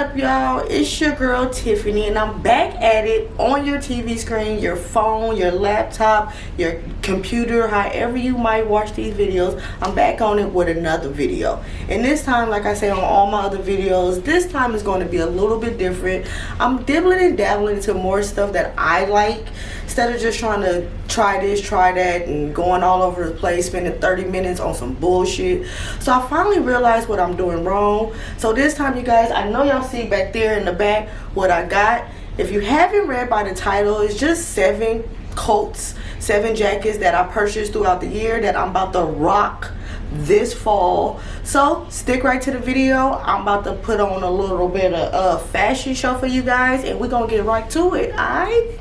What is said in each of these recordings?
up y'all? It's your girl tiffany and i'm back at it on your tv screen your phone your laptop your computer however you might watch these videos. I'm back on it with another video. And this time like i say on all my other videos this time is going to be a little bit different. I'm dibbling and dabbling into more stuff that i like instead of just trying to try this try that and going all over the place spending 30 minutes on some bullshit. So i finally realized what i'm doing wrong. So this time you guys i know y'all see back there in the back what i got. If you haven't read by the title it's just seven coats seven jackets that i purchased throughout the year that i'm about to rock this fall. So stick right to the video. I'm about to put on a little bit of a uh, fashion show for you guys and we're gonna get right to it all right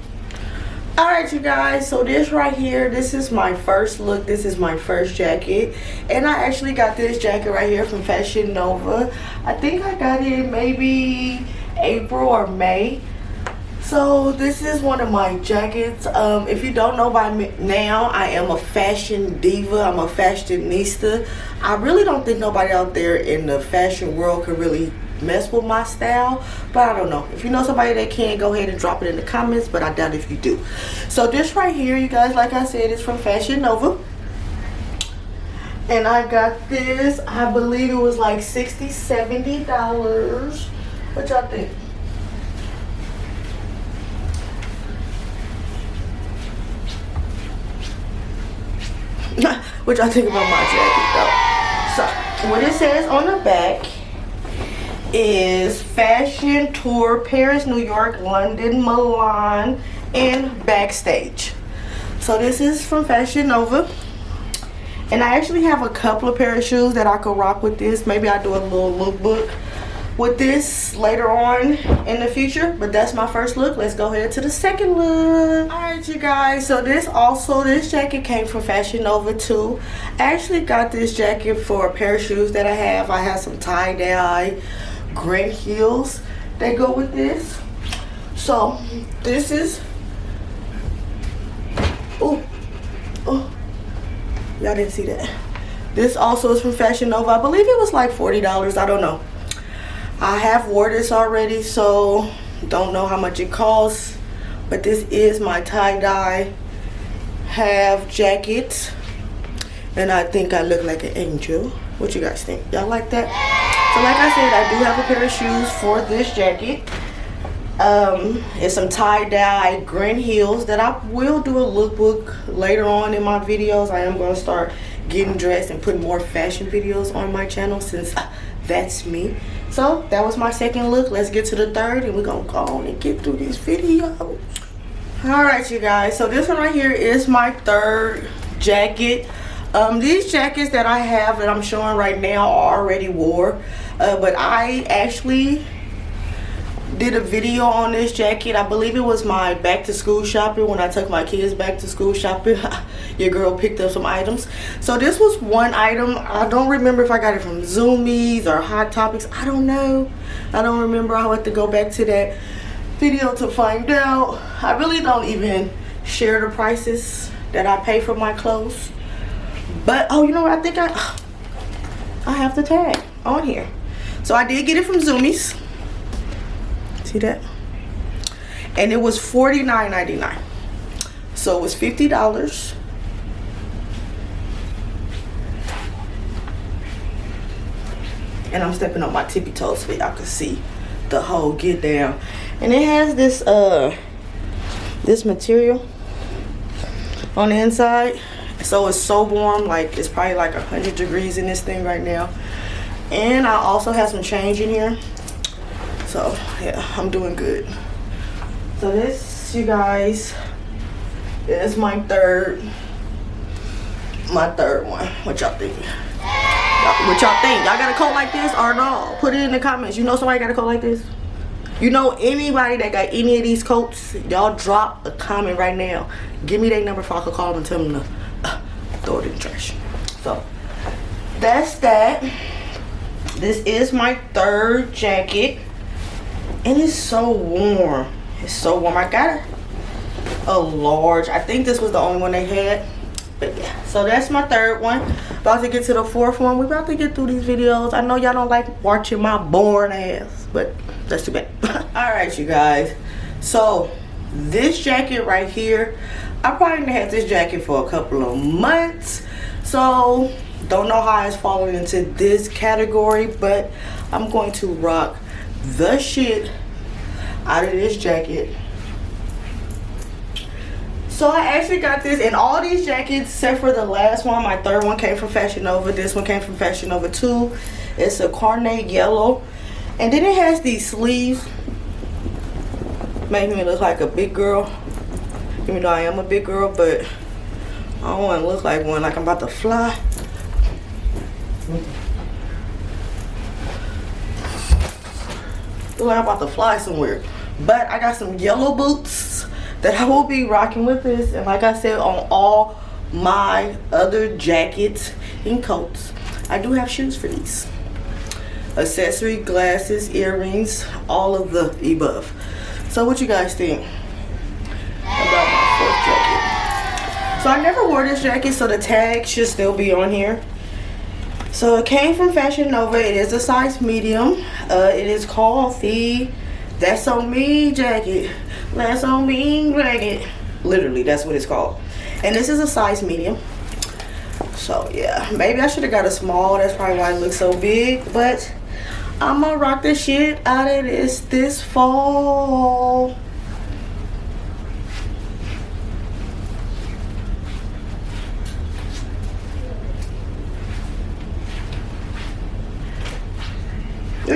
all right you guys so this right here this is my first look. This is my first jacket. And i actually got this jacket right here from fashion nova. I think i got it maybe april or may. So this is one of my jackets. Um, if you don't know by now i am a fashion diva. I'm a fashionista. I really don't think nobody out there in the fashion world can really mess with my style but i don't know. If you know somebody that can go ahead and drop it in the comments but i doubt if you do. So this right here you guys like i said is from fashion nova. And i got this i believe it was like 60 70 dollars. What y'all think? What y'all think about my jacket though? So what it says on the back is Fashion Tour Paris, New York, London, Milan, and Backstage. So this is from Fashion Nova. And I actually have a couple of pair of shoes that I could rock with this. Maybe I'll do a little lookbook with this later on in the future but that's my first look let's go ahead to the second look all right you guys so this also this jacket came from fashion nova too i actually got this jacket for a pair of shoes that i have i have some tie-dye gray heels that go with this. So this is, oh, oh, y'all didn't see that. This also is from Fashion Nova. I believe it was like $40, I don't know. I have wore this already, so don't know how much it costs. But this is my tie-dye half jacket. And I think I look like an angel. What you guys think? Y'all like that? So like I said, I do have a pair of shoes for this jacket. Um, it's some tie-dye green heels that I will do a lookbook later on in my videos. I am going to start getting dressed and putting more fashion videos on my channel since that's me. So that was my second look. Let's get to the third and we're going to go on and get through this video. All right, you guys. So this one right here is my third jacket um, these jackets that I have that I'm showing right now are already wore uh, but I actually did a video on this jacket. I believe it was my back to school shopping when I took my kids back to school shopping. Your girl picked up some items. So this was one item. I don't remember if I got it from Zumiez or Hot Topics. I don't know. I don't remember. I'll have to go back to that video to find out. I really don't even share the prices that I pay for my clothes but, oh, you know what? I think I, I have the tag on here. So I did get it from Zumiez. See that? And it was $49.99. So it was $50. And I'm stepping on my tippy toes so y'all can see the whole get down. And it has this uh this material on the inside so it's so warm like it's probably like 100 degrees in this thing right now. And I also have some change in here. So yeah I'm doing good. So this you guys is my third my third one. What y'all think? What y'all think? Y'all got a coat like this or no? Put it in the comments. You know somebody got a coat like this? You know anybody that got any of these coats? Y'all drop a comment right now. Give me their number so I call them and tell them to throw it in the trash. So that's that. This is my third jacket. And it's so warm. It's so warm. I got a large i think this was the only one they had. But yeah so that's my third one. About to get to the fourth one. We're about to get through these videos. I know y'all don't like watching my boring ass but that's too bad. All right you guys. So this jacket right here i probably had this jacket for a couple of months so don't know how it's falling into this category but i'm going to rock the shit out of this jacket so I actually got this in all these jackets except for the last one. My third one came from Fashion Nova. This one came from Fashion Nova too. It's a carnate yellow. And then it has these sleeves. Make me look like a big girl. Even though I am a big girl, but I don't want to look like one, like I'm about to fly. Look like I'm about to fly somewhere. But I got some yellow boots that I will be rocking with this. And like I said, on all my other jackets and coats, I do have shoes for these. Accessory, glasses, earrings, all of the above. So what you guys think about my fourth jacket? So I never wore this jacket, so the tag should still be on here. So it came from Fashion Nova. It is a size medium. Uh, it is called the That's On Me jacket. That's On Me jacket. Literally, that's what it's called. And this is a size medium. So yeah, maybe I should have got a small. That's probably why it looks so big. But I'm gonna rock the shit out of this this fall.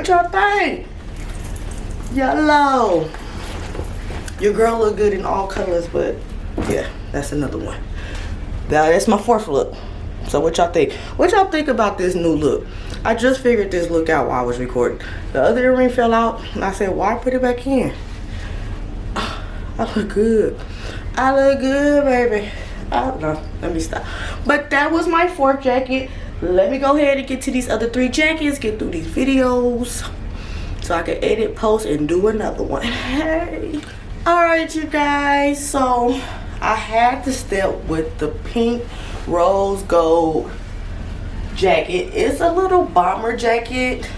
Y'all think? Yellow. Your girl look good in all colors, but yeah, that's another one. Now that's my fourth look. So what y'all think? What y'all think about this new look? I just figured this look out while I was recording. The other earring fell out, and I said, why put it back in? I look good. I look good, baby. I don't know. Let me stop. But that was my fourth jacket. Let me go ahead and get to these other three jackets, get through these videos so I can edit, post, and do another one. Hey. Alright, you guys. So, I had to step with the pink rose gold jacket. It's a little bomber jacket.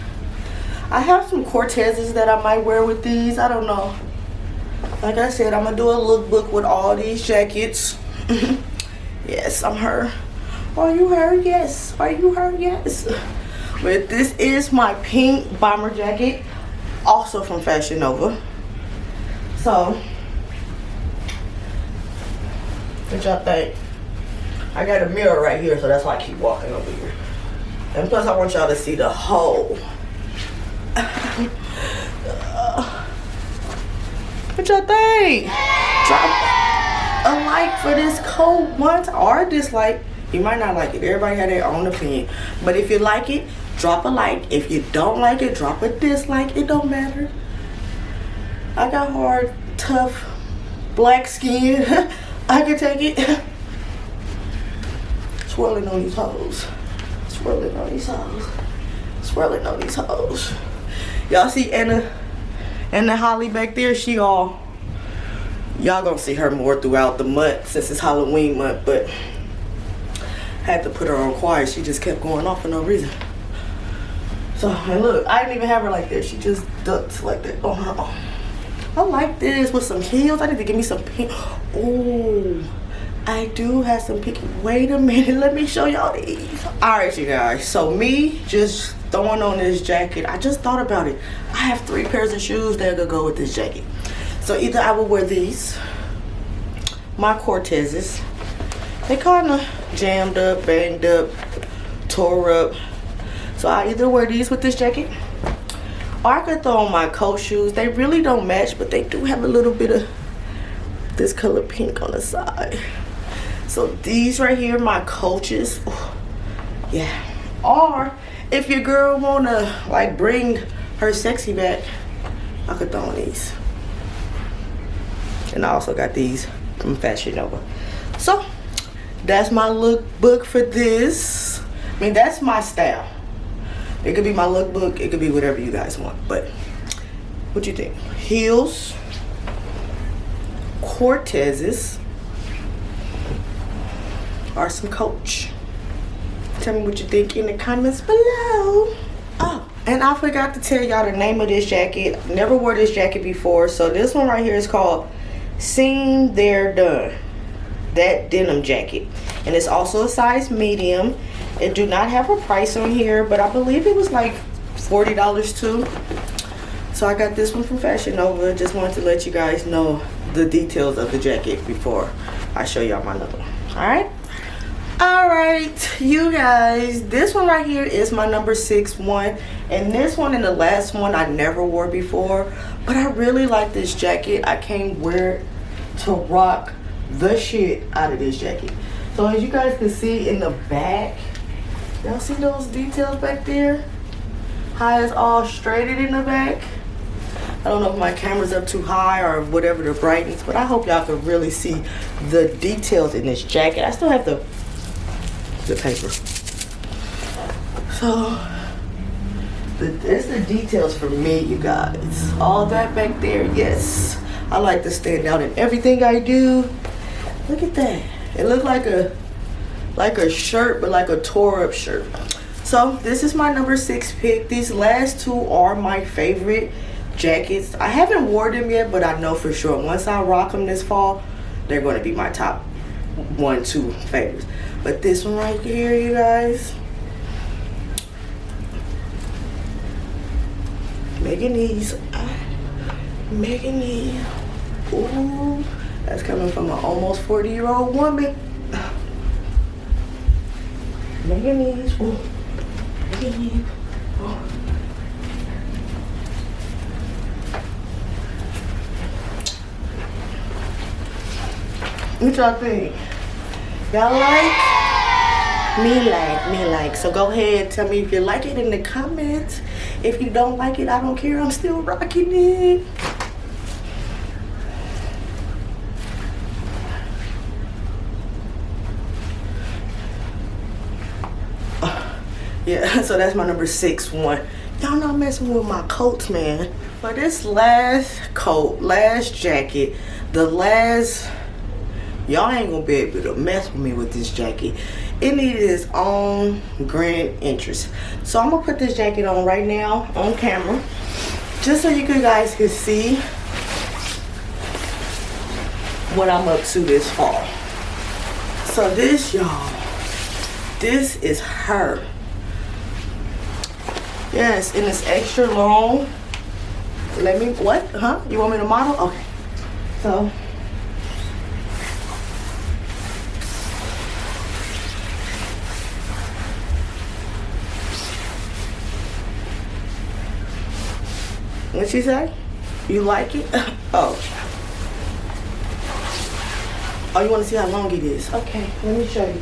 I have some Cortezes that I might wear with these. I don't know. Like I said, I'm to do a lookbook with all these jackets. yes, I'm her. Are you her? Yes. Are you her? Yes. But this is my pink bomber jacket. Also from Fashion Nova. So, what y'all think? I got a mirror right here, so that's why I keep walking over here. And plus, I want y'all to see the hole. what y'all think? Drop a like for this coat once or dislike. You might not like it. Everybody had their own opinion. But if you like it, drop a like. If you don't like it, drop a dislike. It don't matter. I got hard, tough, black skin. I can take it swirling on these hoes. Swirling on these hoes. Swirling on these hoes. Y'all see Anna Anna Holly back there? She all y'all gonna see her more throughout the month since it's Halloween month, but had to put her on quiet. She just kept going off for no reason. So, and look, I didn't even have her like that. She just ducked like that on her own. I like this with some heels. I need to give me some pink. Oh. I do have some pink. Wait a minute, let me show y'all these. All right, you guys. So me just throwing on this jacket. I just thought about it. I have three pairs of shoes that could go with this jacket. So either I will wear these, my Cortezes. They kind of jammed up, banged up, tore up. So I either wear these with this jacket or I could throw on my Coach shoes. They really don't match, but they do have a little bit of this color pink on the side. So these right here, my coaches. Yeah. Or if your girl wanna like bring her sexy back, I could throw on these. And I also got these from Fashion Nova. So that's my lookbook for this. I mean, that's my style. It could be my lookbook. It could be whatever you guys want. But what do you think? Heels, Cortezes, or some coach. Tell me what you think in the comments below. Oh, and I forgot to tell y'all the name of this jacket. Never wore this jacket before. So this one right here is called Seen There Done. That denim jacket. And it's also a size medium. It do not have a price on here, but I believe it was like $40 too. So I got this one from Fashion Nova. Just wanted to let you guys know the details of the jacket before I show y'all my number. Alright? all right you guys this one right here is my number six one and this one and the last one i never wore before but i really like this jacket i can't wear to rock the shit out of this jacket so as you guys can see in the back y'all see those details back there how it's all straighted in the back I don't know if my camera's up too high or whatever the brightness, but I hope y'all can really see the details in this jacket. I still have the the paper. So, the, it's the details for me, you guys. All that back there, yes. I like to stand out in everything I do. Look at that. It looked like a like a shirt, but like a tore up shirt. So this is my number six pick. These last two are my favorite jackets. I haven't worn them yet, but I know for sure once I rock them this fall, they're going to be my top one, two favorites. But this one right here, you guys. Megan these. Uh, Megan these. Ooh, that's coming from an almost 40 year old woman. Megan these. Ooh. Megan these. What y'all think? Y'all like? me like, me like. So go ahead, tell me if you like it in the comments. If you don't like it, I don't care. I'm still rocking it. yeah, so that's my number six one. Y'all not messing with my coats, man. For this last coat, last jacket, the last y'all ain't gonna be able to mess with me with this jacket it needed its own grand interest so i'm gonna put this jacket on right now on camera just so you guys can see what i'm up to this fall so this y'all this is her yes and it's extra long let me what huh you want me to model okay so What'd she say? You like it? oh. Oh, you want to see how long it is? Okay, let me show you.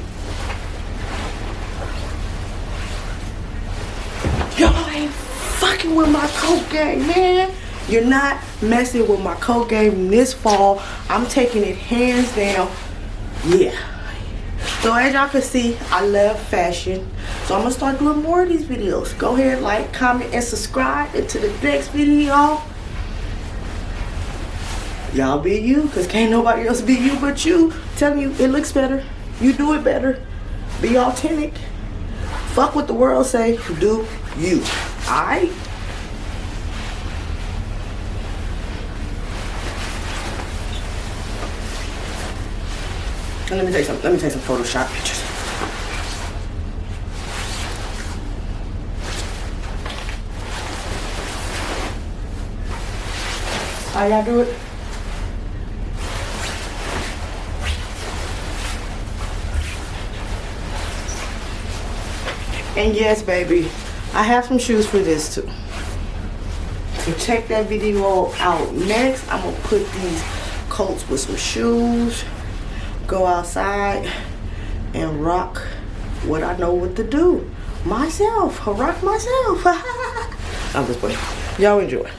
Y'all ain't fucking with my coat game, man. You're not messing with my coat game this fall. I'm taking it hands down. Yeah. So as y'all can see, I love fashion. So I'm gonna start doing more of these videos. Go ahead, like, comment, and subscribe. into the next video, y'all be you, cause can't nobody else be you but you. Telling you, it looks better. You do it better. Be authentic. Fuck what the world say. Do you. Alright? Let me take some. Let me take some Photoshop pictures. How y'all do it? And yes, baby, I have some shoes for this too. So check that video out next. I'm gonna put these coats with some shoes go outside and rock what I know what to do myself. rock myself. I'm just playing. Y'all enjoy.